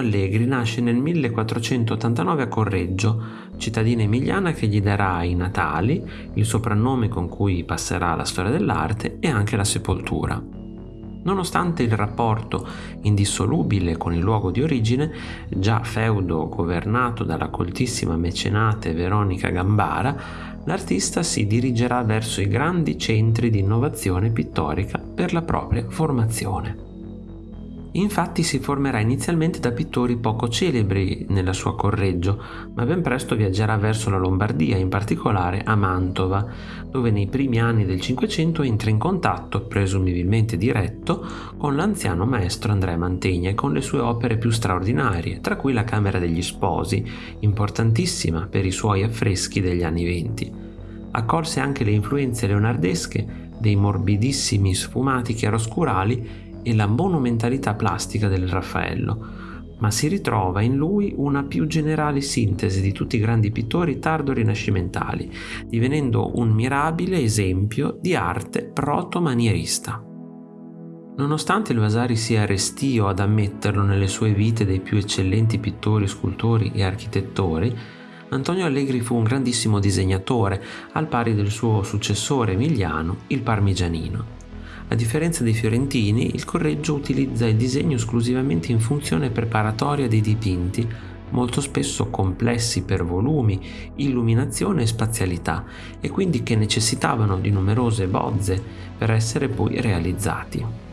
Allegri nasce nel 1489 a Correggio, cittadina emiliana che gli darà i natali, il soprannome con cui passerà la storia dell'arte e anche la sepoltura. Nonostante il rapporto indissolubile con il luogo di origine, già feudo governato dalla coltissima mecenate Veronica Gambara, l'artista si dirigerà verso i grandi centri di innovazione pittorica per la propria formazione. Infatti si formerà inizialmente da pittori poco celebri nella sua Correggio, ma ben presto viaggerà verso la Lombardia, in particolare a Mantova, dove nei primi anni del Cinquecento entra in contatto, presumibilmente diretto, con l'anziano maestro Andrea Mantegna e con le sue opere più straordinarie, tra cui la Camera degli Sposi, importantissima per i suoi affreschi degli anni venti. Accolse anche le influenze leonardesche dei morbidissimi sfumati chiaroscurali e la monumentalità plastica del Raffaello, ma si ritrova in lui una più generale sintesi di tutti i grandi pittori tardo-rinascimentali, divenendo un mirabile esempio di arte proto-manierista. Nonostante il Vasari sia restio ad ammetterlo nelle sue vite dei più eccellenti pittori, scultori e architettori, Antonio Allegri fu un grandissimo disegnatore, al pari del suo successore emiliano, il Parmigianino. A differenza dei fiorentini, il Correggio utilizza il disegno esclusivamente in funzione preparatoria dei dipinti, molto spesso complessi per volumi, illuminazione e spazialità, e quindi che necessitavano di numerose bozze per essere poi realizzati.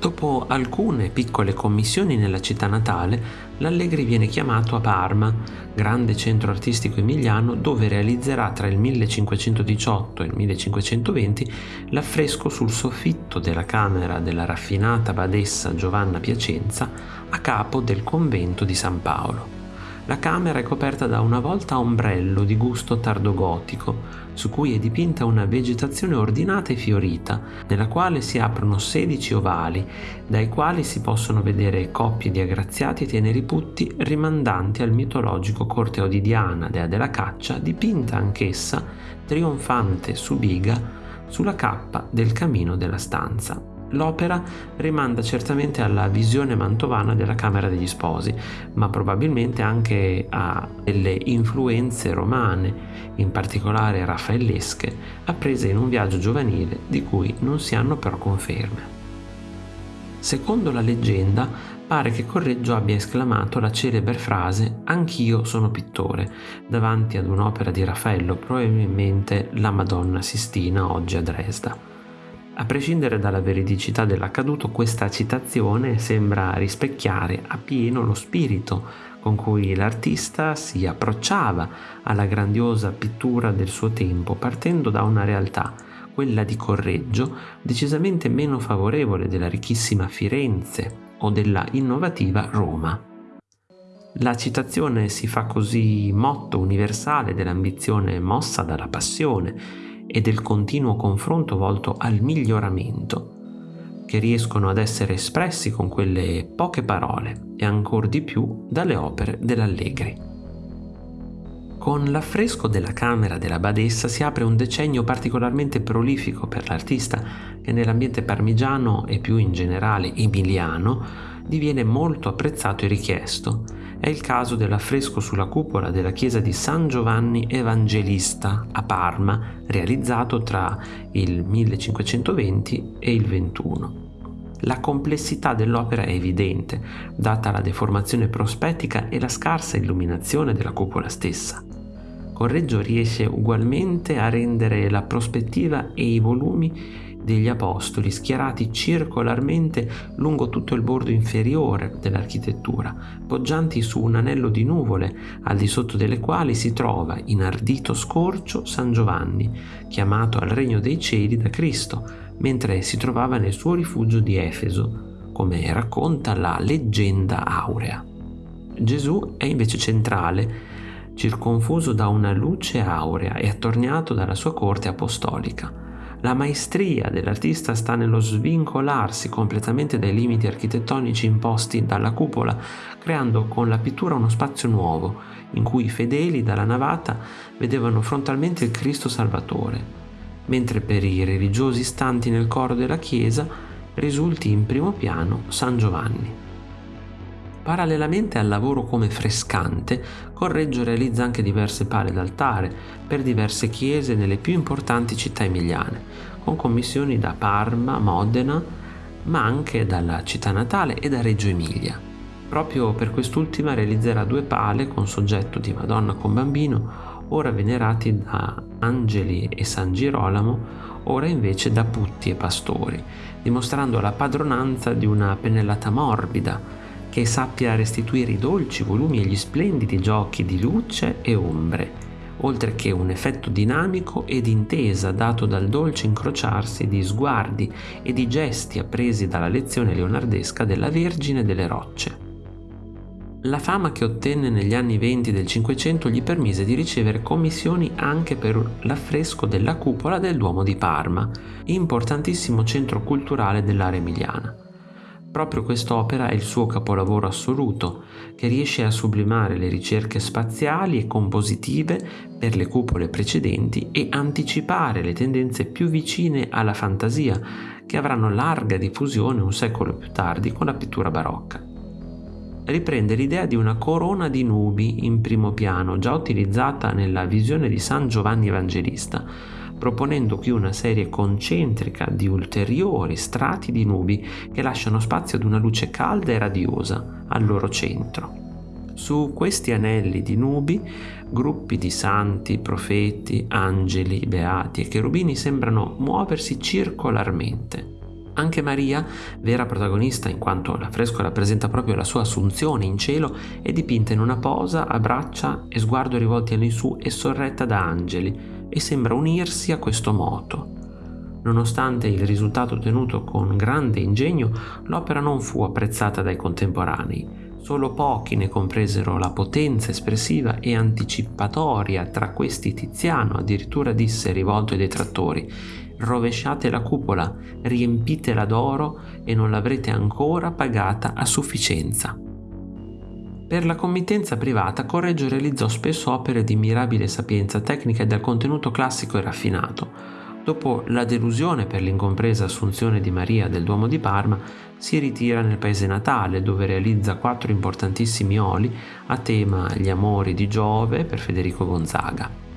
Dopo alcune piccole commissioni nella città natale, l'Allegri viene chiamato a Parma, grande centro artistico emiliano dove realizzerà tra il 1518 e il 1520 l'affresco sul soffitto della camera della raffinata badessa Giovanna Piacenza a capo del convento di San Paolo. La camera è coperta da una volta a ombrello di gusto tardogotico, su cui è dipinta una vegetazione ordinata e fiorita, nella quale si aprono 16 ovali, dai quali si possono vedere coppie di aggraziati e teneri putti rimandanti al mitologico corteo di Diana, dea della caccia, dipinta anch'essa, trionfante su biga, sulla cappa del camino della stanza. L'opera rimanda certamente alla visione mantovana della Camera degli Sposi, ma probabilmente anche a delle influenze romane, in particolare raffaellesche, apprese in un viaggio giovanile di cui non si hanno però conferme. Secondo la leggenda, pare che Correggio abbia esclamato la celebre frase Anch'io sono pittore, davanti ad un'opera di Raffaello, probabilmente la Madonna Sistina oggi a Dresda. A prescindere dalla veridicità dell'accaduto, questa citazione sembra rispecchiare appieno lo spirito con cui l'artista si approcciava alla grandiosa pittura del suo tempo, partendo da una realtà, quella di Correggio, decisamente meno favorevole della ricchissima Firenze o della innovativa Roma. La citazione si fa così motto universale dell'ambizione mossa dalla passione e del continuo confronto volto al miglioramento, che riescono ad essere espressi con quelle poche parole e ancor di più dalle opere dell'Allegri. Con l'affresco della camera della badessa si apre un decennio particolarmente prolifico per l'artista che nell'ambiente parmigiano e più in generale emiliano diviene molto apprezzato e richiesto è il caso dell'affresco sulla cupola della chiesa di San Giovanni Evangelista a Parma, realizzato tra il 1520 e il 21. La complessità dell'opera è evidente, data la deformazione prospettica e la scarsa illuminazione della cupola stessa. Correggio riesce ugualmente a rendere la prospettiva e i volumi degli apostoli schierati circolarmente lungo tutto il bordo inferiore dell'architettura, poggianti su un anello di nuvole, al di sotto delle quali si trova in ardito scorcio San Giovanni, chiamato al regno dei cieli da Cristo, mentre si trovava nel suo rifugio di Efeso, come racconta la leggenda aurea. Gesù è invece centrale, circonfuso da una luce aurea e attorniato dalla sua corte apostolica. La maestria dell'artista sta nello svincolarsi completamente dai limiti architettonici imposti dalla cupola, creando con la pittura uno spazio nuovo, in cui i fedeli dalla navata vedevano frontalmente il Cristo Salvatore, mentre per i religiosi stanti nel coro della chiesa risulti in primo piano San Giovanni. Parallelamente al lavoro come frescante, Correggio realizza anche diverse pale d'altare per diverse chiese nelle più importanti città emiliane, con commissioni da Parma, Modena, ma anche dalla città natale e da Reggio Emilia. Proprio per quest'ultima realizzerà due pale con soggetto di Madonna con bambino, ora venerati da Angeli e San Girolamo, ora invece da putti e pastori, dimostrando la padronanza di una pennellata morbida che sappia restituire i dolci volumi e gli splendidi giochi di luce e ombre, oltre che un effetto dinamico ed intesa dato dal dolce incrociarsi di sguardi e di gesti appresi dalla lezione leonardesca della Vergine delle Rocce. La fama che ottenne negli anni venti del Cinquecento gli permise di ricevere commissioni anche per l'affresco della cupola del Duomo di Parma, importantissimo centro culturale dell'area emiliana. Proprio quest'opera è il suo capolavoro assoluto, che riesce a sublimare le ricerche spaziali e compositive per le cupole precedenti e anticipare le tendenze più vicine alla fantasia, che avranno larga diffusione un secolo più tardi con la pittura barocca. Riprende l'idea di una corona di nubi in primo piano, già utilizzata nella visione di San Giovanni Evangelista, proponendo qui una serie concentrica di ulteriori strati di nubi che lasciano spazio ad una luce calda e radiosa al loro centro. Su questi anelli di nubi, gruppi di santi, profeti, angeli, beati e cherubini sembrano muoversi circolarmente. Anche Maria, vera protagonista in quanto l'affresco rappresenta proprio la sua assunzione in cielo, è dipinta in una posa a braccia e sguardo rivolti all'insù e sorretta da angeli e sembra unirsi a questo moto. Nonostante il risultato ottenuto con grande ingegno, l'opera non fu apprezzata dai contemporanei. Solo pochi ne compresero la potenza espressiva e anticipatoria, tra questi Tiziano addirittura disse rivolto ai detrattori rovesciate la cupola, riempitela d'oro e non l'avrete ancora pagata a sufficienza. Per la committenza privata Correggio realizzò spesso opere di mirabile sapienza tecnica e dal contenuto classico e raffinato. Dopo la delusione per l'incompresa assunzione di Maria del Duomo di Parma, si ritira nel paese natale dove realizza quattro importantissimi oli a tema Gli amori di Giove per Federico Gonzaga.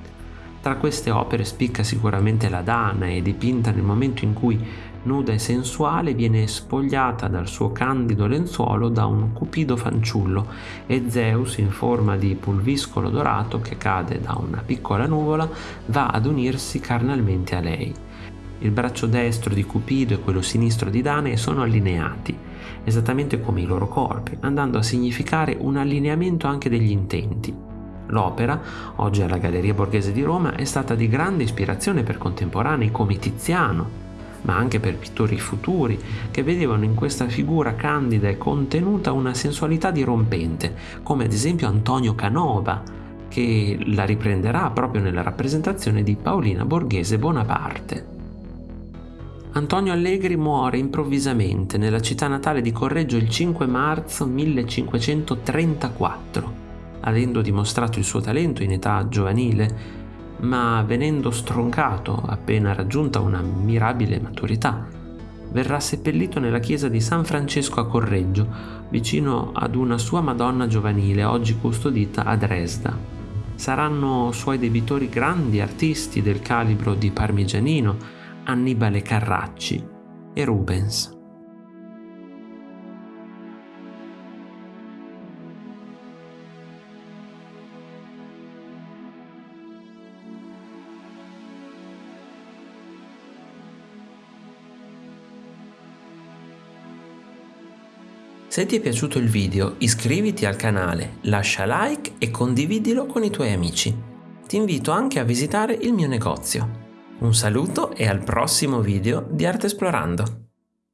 Tra queste opere spicca sicuramente la Danae, dipinta nel momento in cui, nuda e sensuale, viene spogliata dal suo candido lenzuolo da un cupido fanciullo e Zeus, in forma di pulviscolo dorato che cade da una piccola nuvola, va ad unirsi carnalmente a lei. Il braccio destro di Cupido e quello sinistro di Danae sono allineati, esattamente come i loro corpi, andando a significare un allineamento anche degli intenti. L'opera, oggi alla Galleria Borghese di Roma, è stata di grande ispirazione per contemporanei come Tiziano, ma anche per pittori futuri che vedevano in questa figura candida e contenuta una sensualità dirompente, come ad esempio Antonio Canova, che la riprenderà proprio nella rappresentazione di Paolina Borghese Bonaparte. Antonio Allegri muore improvvisamente nella città natale di Correggio il 5 marzo 1534 avendo dimostrato il suo talento in età giovanile, ma venendo stroncato appena raggiunta una mirabile maturità. Verrà seppellito nella chiesa di San Francesco a Correggio, vicino ad una sua Madonna giovanile, oggi custodita a Dresda. Saranno suoi debitori grandi artisti del calibro di Parmigianino, Annibale Carracci e Rubens. Se ti è piaciuto il video iscriviti al canale, lascia like e condividilo con i tuoi amici. Ti invito anche a visitare il mio negozio. Un saluto e al prossimo video di Arte Esplorando.